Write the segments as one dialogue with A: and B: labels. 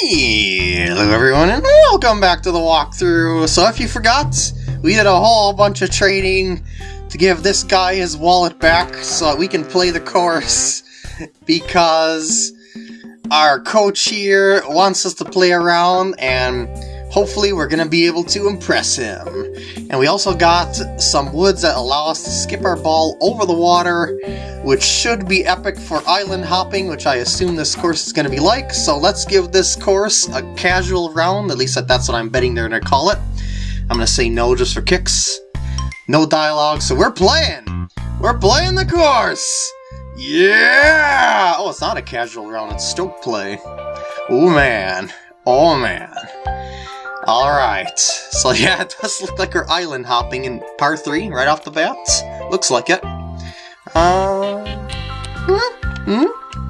A: Hello everyone and welcome back to the walkthrough. So if you forgot, we did a whole bunch of trading to give this guy his wallet back so that we can play the course because our coach here wants us to play around and hopefully we're going to be able to impress him. And we also got some woods that allow us to skip our ball over the water, which should be epic for island hopping, which I assume this course is going to be like. So let's give this course a casual round, at least that's what I'm betting they're going to call it. I'm going to say no just for kicks. No dialogue, so we're playing! We're playing the course! Yeah! Oh, it's not a casual round, it's Stroke play. Oh man. Oh man. Alright, so yeah, it does look like we're island hopping in par 3 right off the bat. Looks like it. Uh, hmm, hmm,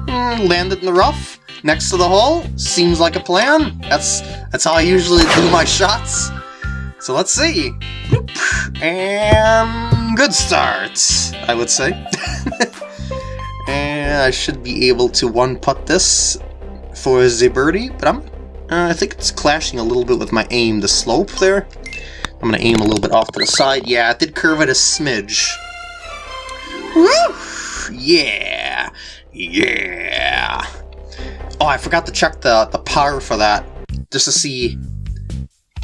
A: hmm, landed in the rough, next to the hole. Seems like a plan. That's that's how I usually do my shots. So let's see. And good start, I would say. and I should be able to one-putt this for the birdie, but I'm uh, I think it's clashing a little bit with my aim, the slope there. I'm going to aim a little bit off to the side. Yeah, it did curve it a smidge. Woo! Yeah! Yeah! Oh, I forgot to check the, the power for that, just to see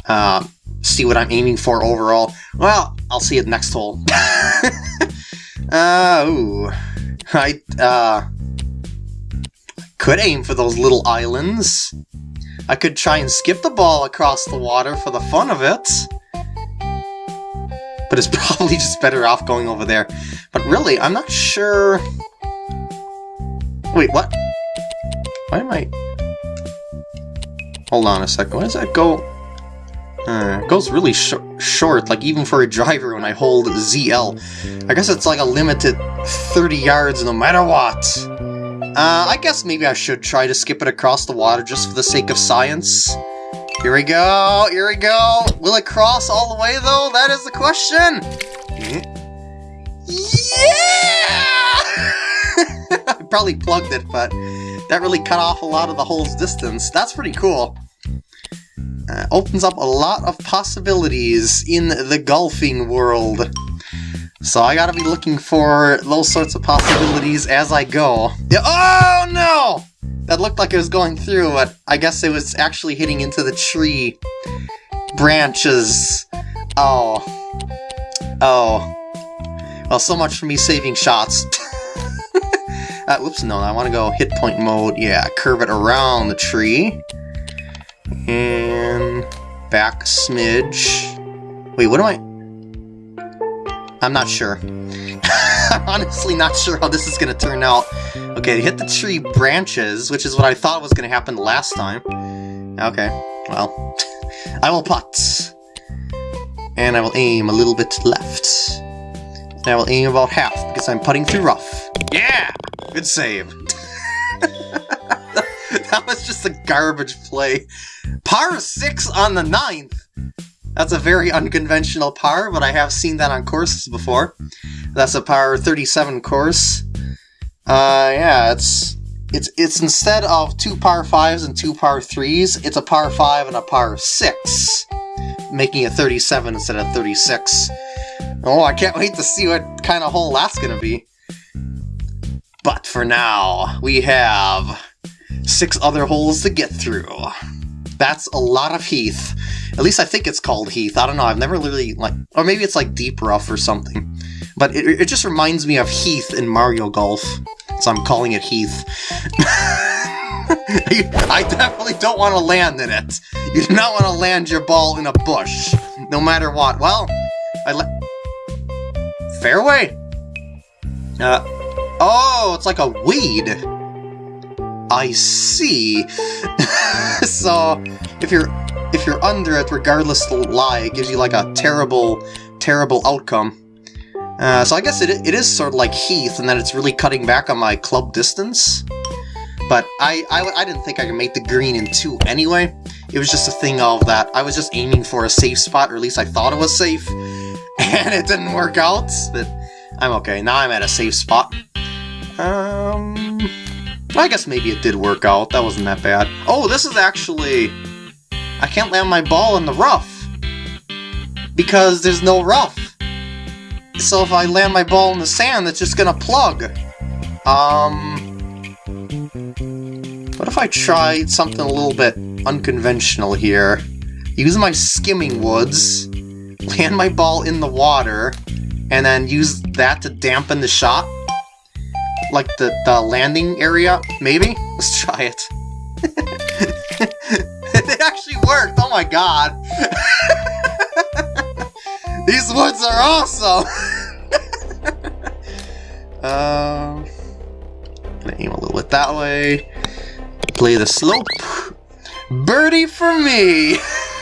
A: uh, see what I'm aiming for overall. Well, I'll see it next hole. uh, ooh. I, uh, could aim for those little islands. I could try and skip the ball across the water for the fun of it. But it's probably just better off going over there. But really, I'm not sure... Wait, what? Why am I... Hold on a second, why does that go... Uh, it goes really sh short, like even for a driver when I hold ZL. I guess it's like a limited 30 yards no matter what. Uh, I guess maybe I should try to skip it across the water just for the sake of science. Here we go, here we go. Will it cross all the way though? That is the question. Yeah! I probably plugged it, but that really cut off a lot of the hole's distance. That's pretty cool. Uh, opens up a lot of possibilities in the golfing world. So I gotta be looking for those sorts of possibilities as I go. Yeah, oh no! That looked like it was going through, but I guess it was actually hitting into the tree branches. Oh. Oh. Well, so much for me saving shots. uh, whoops, no, I want to go hit point mode. Yeah, curve it around the tree. And back smidge. Wait, what am I... I'm not sure. Honestly not sure how this is going to turn out. Okay, hit the tree branches, which is what I thought was going to happen last time. Okay, well, I will putt. And I will aim a little bit left. And I will aim about half, because I'm putting through rough. Yeah! Good save. that was just a garbage play. Par 6 on the ninth! That's a very unconventional par, but I have seen that on courses before. That's a par 37 course. Uh, yeah, it's it's it's instead of two par 5s and two par 3s, it's a par 5 and a par 6, making it 37 instead of 36. Oh, I can't wait to see what kind of hole that's gonna be. But for now, we have six other holes to get through. That's a lot of Heath. At least I think it's called Heath. I don't know. I've never really like, or maybe it's like Deep Rough or something. But it, it just reminds me of Heath in Mario Golf, so I'm calling it Heath. I definitely don't want to land in it. You do not want to land your ball in a bush, no matter what. Well, I let fairway. Uh, oh, it's like a weed. I see. so if you're if you're under it, regardless the lie, it gives you like a terrible, terrible outcome. Uh, so I guess it, it is sort of like Heath, in that it's really cutting back on my club distance. But I, I, I didn't think I could make the green in two anyway. It was just a thing of that I was just aiming for a safe spot, or at least I thought it was safe. And it didn't work out, but I'm okay. Now I'm at a safe spot. Um... I guess maybe it did work out. That wasn't that bad. Oh, this is actually... I can't land my ball in the rough. Because there's no rough. So if I land my ball in the sand, it's just gonna plug. Um... What if I tried something a little bit unconventional here? Use my skimming woods, land my ball in the water, and then use that to dampen the shot? Like the, the landing area, maybe? Let's try it. it actually worked, oh my god! These woods are awesome! um, gonna aim a little bit that way. Play the slope. Birdie for me!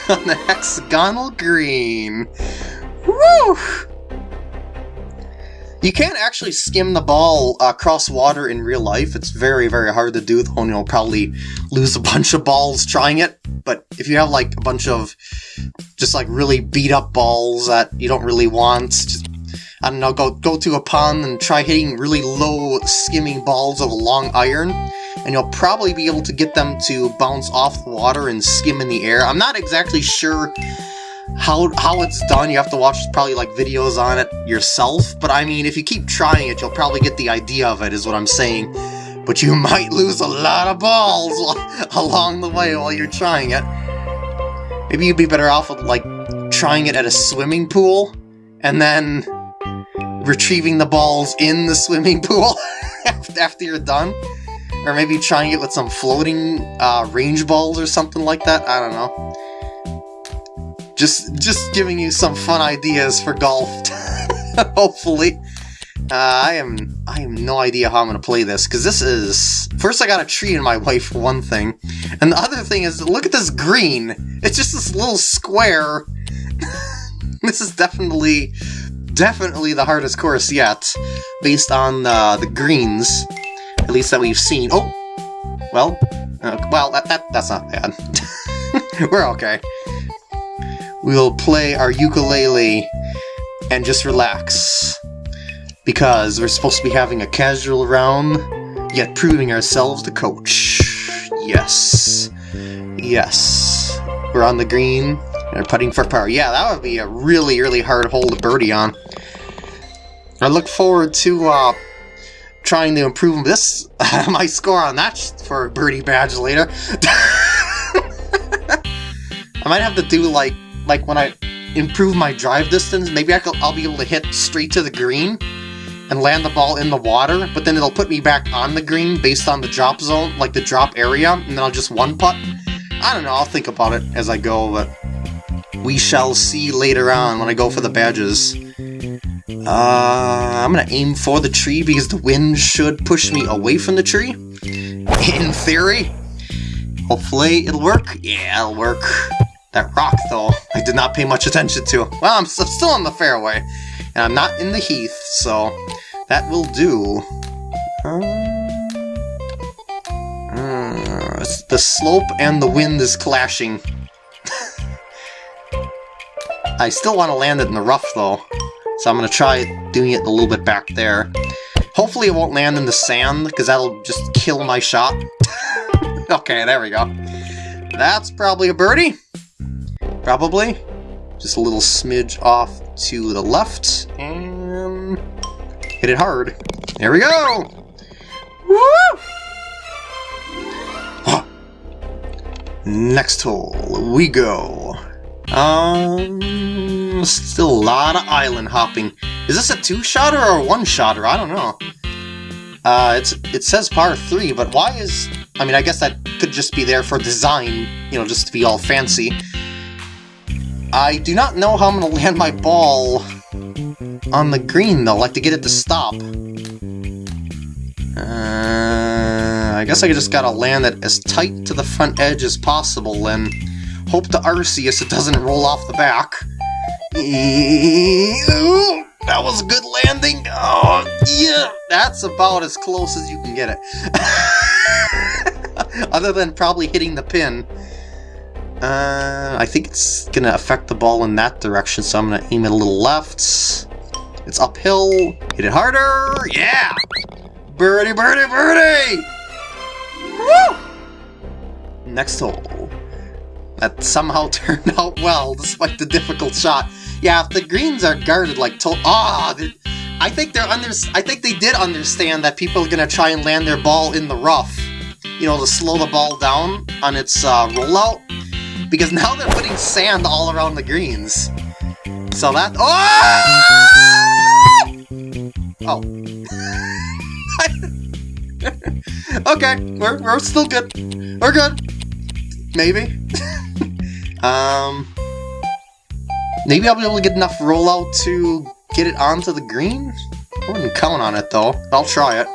A: on the hexagonal green. Woo! You can't actually skim the ball uh, across water in real life. It's very, very hard to do, though, you'll probably lose a bunch of balls trying it. But if you have, like, a bunch of just, like, really beat-up balls that you don't really want, just, I don't know, go, go to a pond and try hitting really low skimming balls of a long iron, and you'll probably be able to get them to bounce off the water and skim in the air. I'm not exactly sure how how it's done. You have to watch probably like videos on it yourself, but I mean, if you keep trying it, you'll probably get the idea of it, is what I'm saying. But you might lose a lot of balls along the way while you're trying it. Maybe you'd be better off with, like, trying it at a swimming pool, and then retrieving the balls in the swimming pool after you're done. Or maybe trying it with some floating uh, range balls or something like that. I don't know. Just, just giving you some fun ideas for golf. Hopefully. Uh, I am I have no idea how I'm gonna play this because this is first I got a tree in my way for one thing, and the other thing is look at this green. It's just this little square. this is definitely definitely the hardest course yet, based on uh, the greens at least that we've seen. Oh! Well, uh, well, that, that, that's not bad. We're okay. We'll play our ukulele and just relax. Because we're supposed to be having a casual round, yet proving ourselves the coach. Yes. Yes. We're on the green, and putting for par. Yeah, that would be a really, really hard hole to birdie on. I look forward to uh, trying to improve this my score on that for a birdie badge later. I might have to do like like when I improve my drive distance, maybe I will be able to hit straight to the green and land the ball in the water, but then it'll put me back on the green based on the drop zone, like the drop area, and then I'll just one putt. I don't know, I'll think about it as I go, but we shall see later on when I go for the badges. Uh, I'm gonna aim for the tree because the wind should push me away from the tree. In theory. Hopefully it'll work. Yeah, it'll work. That rock, though, I did not pay much attention to. Well, I'm still on the fairway, and I'm not in the heath, so that will do. Uh, uh, the slope and the wind is clashing. I still want to land it in the rough, though. So I'm going to try doing it a little bit back there. Hopefully it won't land in the sand, because that'll just kill my shot. okay, there we go. That's probably a birdie. Probably. Just a little smidge off to the left, and hit it hard. There we go! Woo! Next hole, we go. Um, still a lot of island hopping. Is this a two-shotter or a one-shotter? I don't know. Uh, it's it says par 3, but why is... I mean, I guess that could just be there for design, you know, just to be all fancy. I do not know how I'm going to land my ball on the green, though, like to get it to stop. Uh, I guess I just gotta land it as tight to the front edge as possible, and Hope to Arceus it doesn't roll off the back. That was a good landing. Oh, yeah. That's about as close as you can get it. Other than probably hitting the pin. Uh, I think it's to affect the ball in that direction, so I'm to aim it a little left. It's uphill. Hit it harder. Yeah! Birdie, birdie, birdie! Woo! Next hole. That somehow turned out well, despite the difficult shot. Yeah, if the greens are guarded like to- Ah! Oh, I think they're under- I think they did understand that people are gonna try and land their ball in the rough. You know, to slow the ball down on its uh, rollout. Because now they're putting sand all around the greens. So that- Oh! Oh. okay, we're, we're still good. We're good. Maybe. um, maybe I'll be able to get enough rollout to get it onto the green? I wouldn't count on it, though. I'll try it.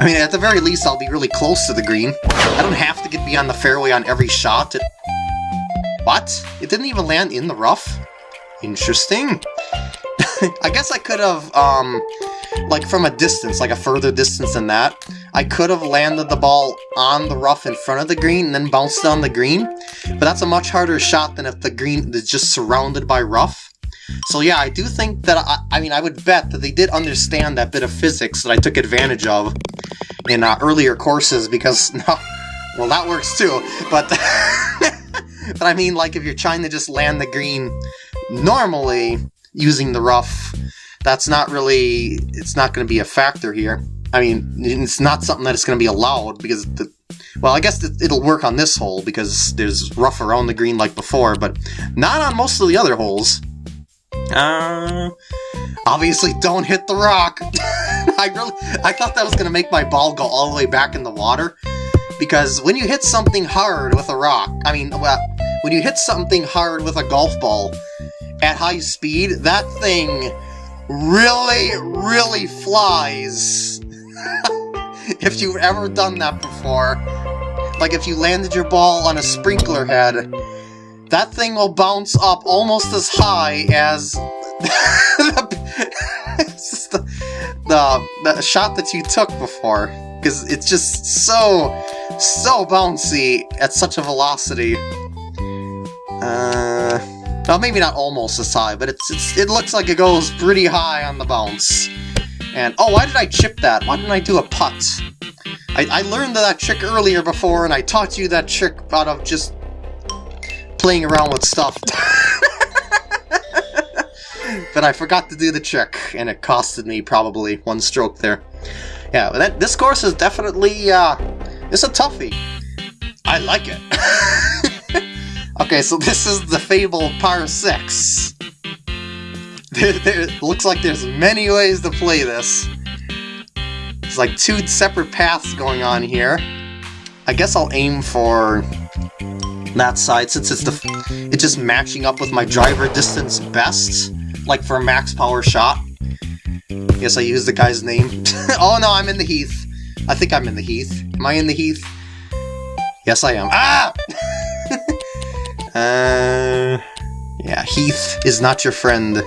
A: I mean, at the very least, I'll be really close to the green. I don't have to get beyond the fairway on every shot. It... What? It didn't even land in the rough? Interesting. I guess I could have, um, like from a distance, like a further distance than that, I could have landed the ball on the rough in front of the green and then bounced on the green, but that's a much harder shot than if the green is just surrounded by rough. So yeah, I do think that, I, I mean, I would bet that they did understand that bit of physics that I took advantage of in uh, earlier courses, because, no, well, that works too, but, but I mean, like, if you're trying to just land the green normally, using the rough, that's not really, it's not going to be a factor here. I mean, it's not something that is going to be allowed because, the, well, I guess it'll work on this hole because there's rough around the green like before, but not on most of the other holes. Uh, obviously don't hit the rock. I really, I thought that was going to make my ball go all the way back in the water because when you hit something hard with a rock, I mean, well, when you hit something hard with a golf ball, at high speed, that thing really, really flies. if you've ever done that before. Like if you landed your ball on a sprinkler head, that thing will bounce up almost as high as the, the, the shot that you took before. Because it's just so, so bouncy at such a velocity. Uh... Well, maybe not almost as high, but it's, it's it looks like it goes pretty high on the bounce. And, oh, why did I chip that? Why didn't I do a putt? I, I learned that trick earlier before, and I taught you that trick out of just playing around with stuff. but I forgot to do the trick, and it costed me probably one stroke there. Yeah, that, this course is definitely, uh, it's a toughie. I like it. Okay, so this is the Fable Par 6. There, there, looks like there's many ways to play this. There's like two separate paths going on here. I guess I'll aim for that side since it's the it's just matching up with my driver distance best, like for a max power shot. Guess I use the guy's name. oh no, I'm in the Heath. I think I'm in the Heath. Am I in the Heath? Yes, I am. Ah! Uh, yeah, Heath is not your friend.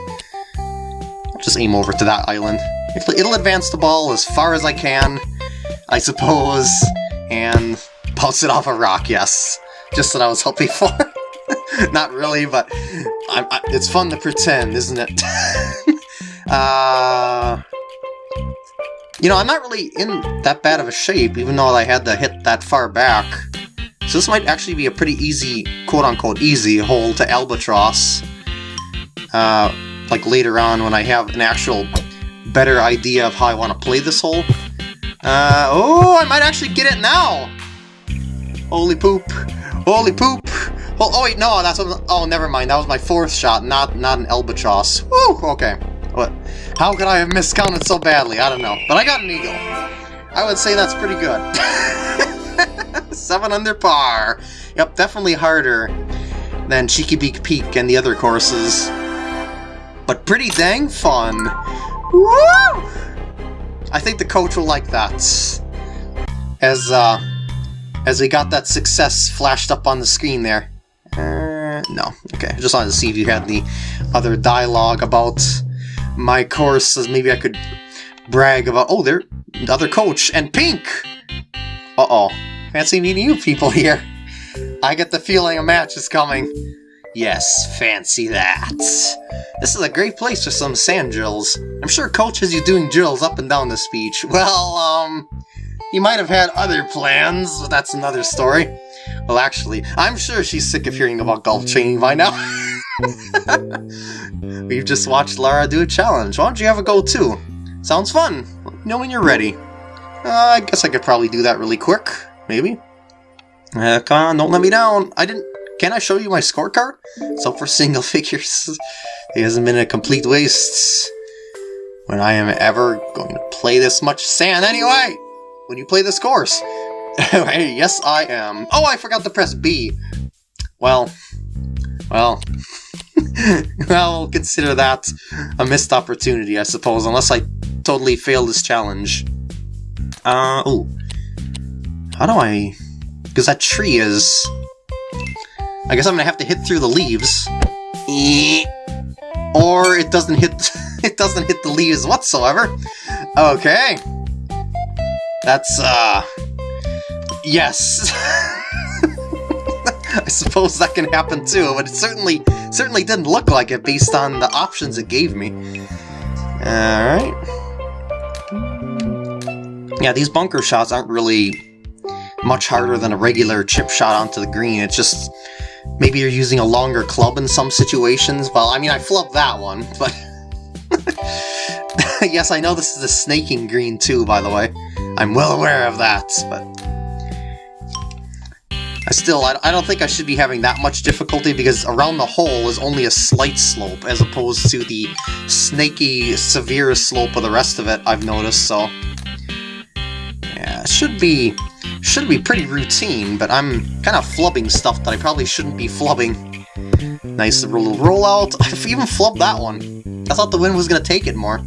A: I'll just aim over to that island. It'll advance the ball as far as I can, I suppose, and bounce it off a rock, yes. Just what I was hoping for. not really, but I, it's fun to pretend, isn't it? uh, you know, I'm not really in that bad of a shape, even though I had to hit that far back. So this might actually be a pretty easy, quote-unquote easy, hole to Albatross. Uh, like later on when I have an actual better idea of how I want to play this hole. Uh, oh, I might actually get it now! Holy poop! Holy poop! Oh, oh wait, no, that's oh, never mind. That was my fourth shot, not not an Albatross. Woo, okay. What? How could I have miscounted so badly? I don't know. But I got an eagle. I would say that's pretty good. 7 under par. Yep, definitely harder than Cheeky Beak Peak and the other courses. But pretty dang fun. Woo! I think the coach will like that. As, uh, as we got that success flashed up on the screen there. Uh, no. Okay, just wanted to see if you had the other dialogue about my courses. Maybe I could brag about, oh, there, the other coach, and Pink! Uh-oh. Fancy meeting you people here. I get the feeling a match is coming. Yes, fancy that. This is a great place for some sand drills. I'm sure Coach has you doing drills up and down this beach. Well, um, he might have had other plans, but that's another story. Well, actually, I'm sure she's sick of hearing about golf training by now. We've just watched Lara do a challenge. Why don't you have a go too? Sounds fun. Let me know when you're ready. Uh, I guess I could probably do that really quick. Maybe. Uh, come on, don't let me down. I didn't... Can I show you my scorecard? So for single figures. it hasn't been a complete waste. When I am ever going to play this much sand anyway! When you play this course. yes, I am. Oh, I forgot to press B. Well... Well... well, consider that a missed opportunity, I suppose, unless I totally fail this challenge. Uh, oh. How do I... Because that tree is... I guess I'm gonna have to hit through the leaves. Or it doesn't hit... it doesn't hit the leaves whatsoever. Okay. That's, uh... Yes. I suppose that can happen too, but it certainly certainly didn't look like it based on the options it gave me. Alright. Yeah, these bunker shots aren't really much harder than a regular chip shot onto the green. It's just maybe you're using a longer club in some situations. Well, I mean, I flubbed that one, but... yes, I know this is a snaking green too, by the way. I'm well aware of that, but still, I, don't think I should be having that much difficulty because around the hole is only a slight slope as opposed to the snaky, severe slope of the rest of it, I've noticed, so... Yeah, it should be, should be pretty routine, but I'm kind of flubbing stuff that I probably shouldn't be flubbing. Nice little rollout. I've even flubbed that one. I thought the wind was going to take it more.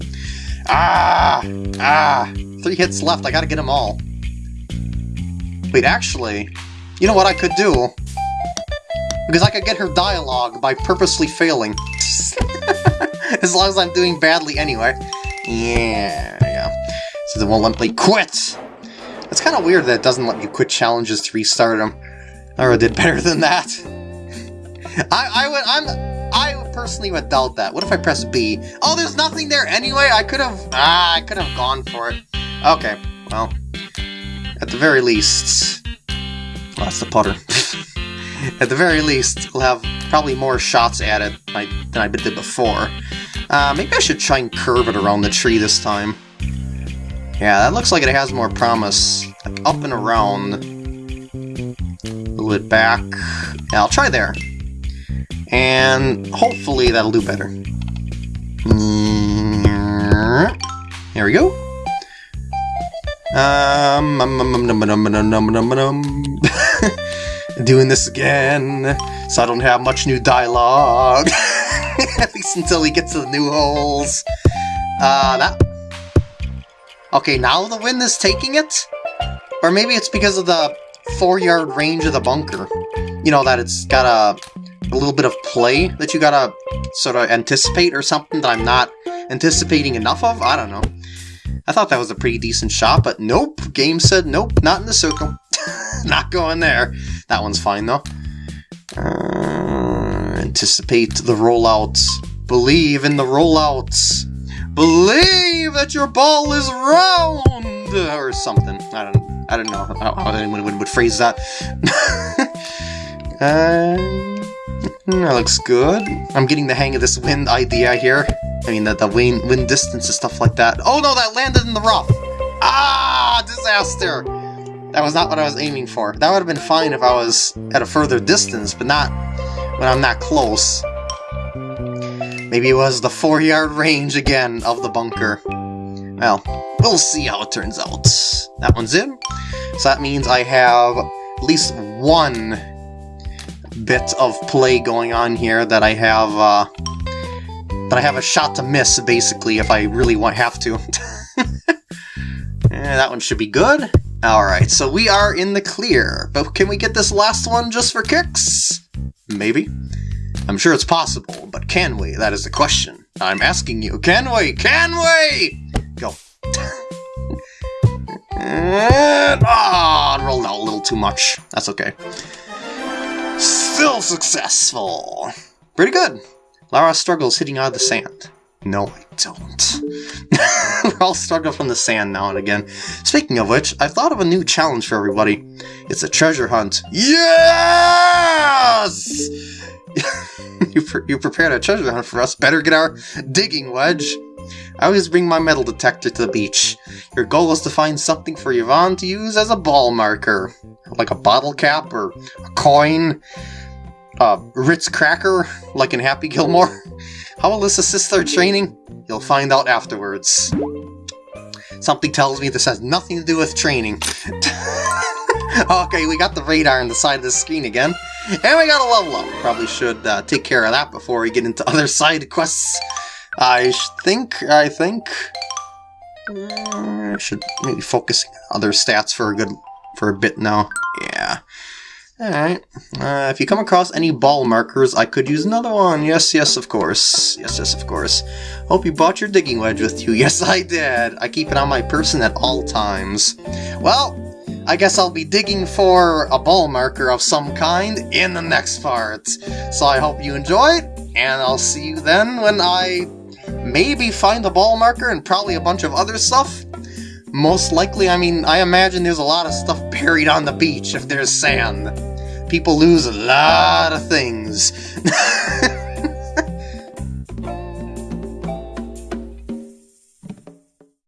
A: Ah! Ah! Three hits left, I gotta get them all. Wait, actually, you know what I could do? Because I could get her dialogue by purposely failing. as long as I'm doing badly anyway. Yeah, yeah. So they won't let me quit! It's kind of weird that it doesn't let you quit challenges to restart them. I did better than that. I, I would, I'm, I personally would doubt that. What if I press B? Oh, there's nothing there anyway? I could have, ah, I could have gone for it. Okay, well, at the very least, that's the putter. At the very least, we'll have probably more shots at it than I did before. Uh, maybe I should try and curve it around the tree this time. Yeah, that looks like it has more promise. Like up and around. A little bit back. Yeah, I'll try there. And hopefully that'll do better. There we go. Um, um, um, um doing this again, so I don't have much new dialogue. At least until we get to the new holes. Uh, that... Okay, now the wind is taking it? Or maybe it's because of the four-yard range of the bunker. You know, that it's got a, a little bit of play that you gotta sort of anticipate or something that I'm not anticipating enough of? I don't know. I thought that was a pretty decent shot, but nope. Game said nope, not in the circle. not going there. That one's fine, though. Uh, anticipate the rollouts. Believe in the rollouts. Believe that your ball is round! Or something. I don't I don't know how anyone would, would phrase that. uh, that looks good. I'm getting the hang of this wind idea here. I mean, the, the wind, wind distance and stuff like that. Oh no, that landed in the rough! Ah, disaster! That was not what I was aiming for. That would have been fine if I was at a further distance, but not when I'm that close. Maybe it was the four-yard range again of the bunker. Well, we'll see how it turns out. That one's in. So that means I have at least one bit of play going on here that I have, uh, that I have a shot to miss, basically, if I really want have to. That one should be good. Alright, so we are in the clear, but can we get this last one just for kicks? Maybe. I'm sure it's possible, but can we? That is the question. I'm asking you, can we? Can we? Go. and, ah, oh, rolled out a little too much. That's okay. Still successful! Pretty good. Lara struggles hitting out of the sand. No, I don't. We're all stuck up from the sand now and again. Speaking of which, I've thought of a new challenge for everybody. It's a treasure hunt. Yes! you, pre you prepared a treasure hunt for us. Better get our digging wedge. I always bring my metal detector to the beach. Your goal is to find something for Yvonne to use as a ball marker. Like a bottle cap or a coin. A Ritz cracker, like in Happy Gilmore. How will this assist their training? You'll find out afterwards. Something tells me this has nothing to do with training. okay, we got the radar on the side of the screen again. And we got a level up. Probably should uh, take care of that before we get into other side quests. I think, I think... Uh, I should maybe focus other stats for a good, for a bit now. Yeah. Alright. Uh, if you come across any ball markers, I could use another one. Yes, yes, of course. Yes, yes, of course. Hope you brought your digging wedge with you. Yes, I did. I keep it on my person at all times. Well, I guess I'll be digging for a ball marker of some kind in the next part. So I hope you enjoyed, and I'll see you then when I maybe find a ball marker and probably a bunch of other stuff. Most likely, I mean, I imagine there's a lot of stuff buried on the beach if there's sand people lose a lot of things.